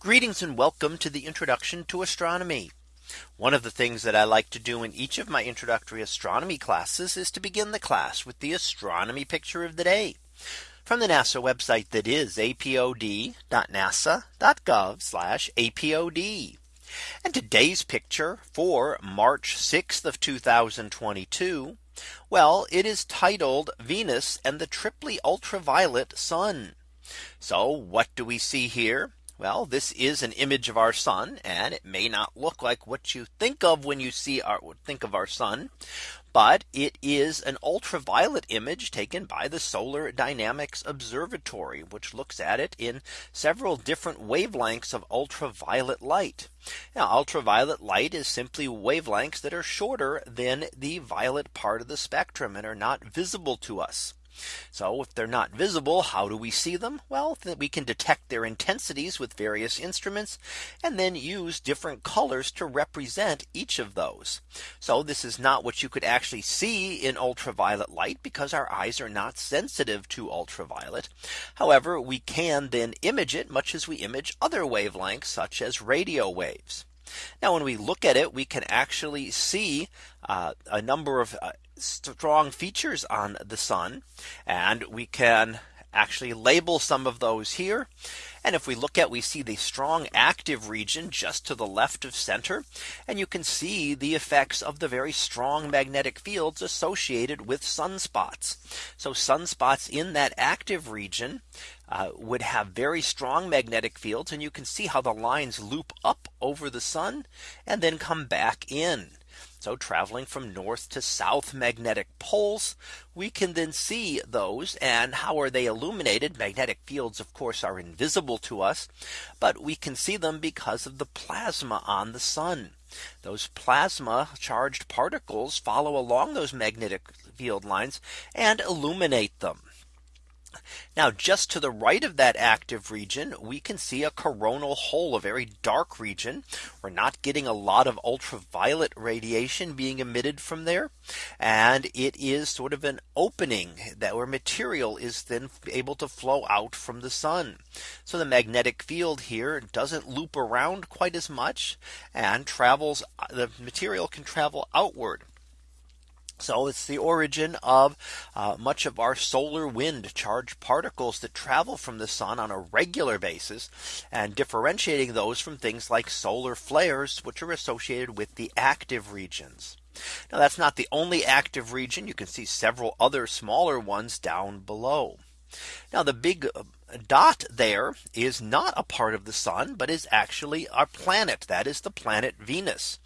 Greetings and welcome to the introduction to astronomy. One of the things that I like to do in each of my introductory astronomy classes is to begin the class with the astronomy picture of the day from the NASA website that is apod.nasa.gov apod. And today's picture for March 6th of 2022. Well, it is titled Venus and the triply ultraviolet sun. So what do we see here? Well, this is an image of our sun and it may not look like what you think of when you see our think of our sun. But it is an ultraviolet image taken by the Solar Dynamics Observatory, which looks at it in several different wavelengths of ultraviolet light. Now ultraviolet light is simply wavelengths that are shorter than the violet part of the spectrum and are not visible to us. So if they're not visible, how do we see them? Well, we can detect their intensities with various instruments and then use different colors to represent each of those. So this is not what you could actually see in ultraviolet light because our eyes are not sensitive to ultraviolet. However, we can then image it much as we image other wavelengths such as radio waves. Now when we look at it, we can actually see uh, a number of uh, strong features on the sun. And we can actually label some of those here. And if we look at we see the strong active region just to the left of center. And you can see the effects of the very strong magnetic fields associated with sunspots. So sunspots in that active region uh, would have very strong magnetic fields. And you can see how the lines loop up over the sun and then come back in. So traveling from north to south magnetic poles, we can then see those and how are they illuminated? Magnetic fields, of course, are invisible to us, but we can see them because of the plasma on the sun. Those plasma charged particles follow along those magnetic field lines and illuminate them. Now just to the right of that active region, we can see a coronal hole, a very dark region. We're not getting a lot of ultraviolet radiation being emitted from there. And it is sort of an opening that where material is then able to flow out from the sun. So the magnetic field here doesn't loop around quite as much and travels the material can travel outward. So it's the origin of uh, much of our solar wind charged particles that travel from the sun on a regular basis and differentiating those from things like solar flares, which are associated with the active regions. Now that's not the only active region. You can see several other smaller ones down below. Now the big uh, dot there is not a part of the sun, but is actually our planet. That is the planet Venus.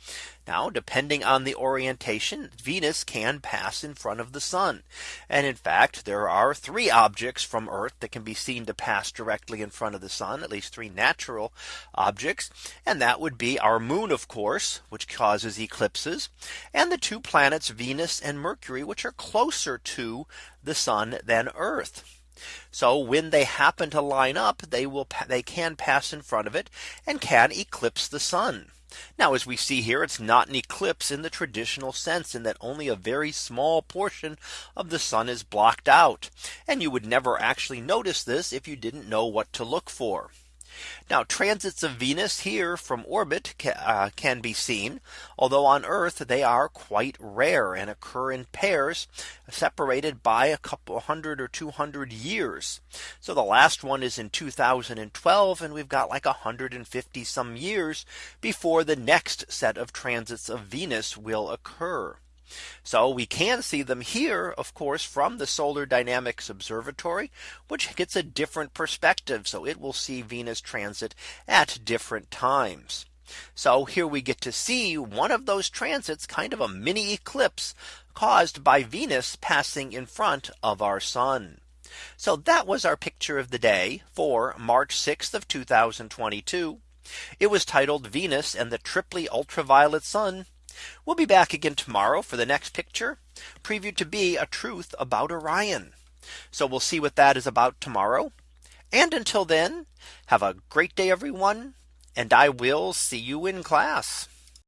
Now, depending on the orientation, Venus can pass in front of the sun. And in fact, there are three objects from Earth that can be seen to pass directly in front of the sun, at least three natural objects. And that would be our moon, of course, which causes eclipses, and the two planets Venus and Mercury, which are closer to the sun than Earth. So when they happen to line up, they will they can pass in front of it and can eclipse the sun. Now as we see here, it's not an eclipse in the traditional sense in that only a very small portion of the sun is blocked out. And you would never actually notice this if you didn't know what to look for. Now transits of Venus here from orbit uh, can be seen, although on Earth they are quite rare and occur in pairs separated by a couple hundred or 200 years. So the last one is in 2012 and we've got like 150 some years before the next set of transits of Venus will occur. So we can see them here, of course, from the Solar Dynamics Observatory, which gets a different perspective. So it will see Venus transit at different times. So here we get to see one of those transits kind of a mini eclipse caused by Venus passing in front of our sun. So that was our picture of the day for March 6th of 2022. It was titled Venus and the triply ultraviolet sun. We'll be back again tomorrow for the next picture previewed to be a truth about Orion. So we'll see what that is about tomorrow. And until then, have a great day, everyone. And I will see you in class.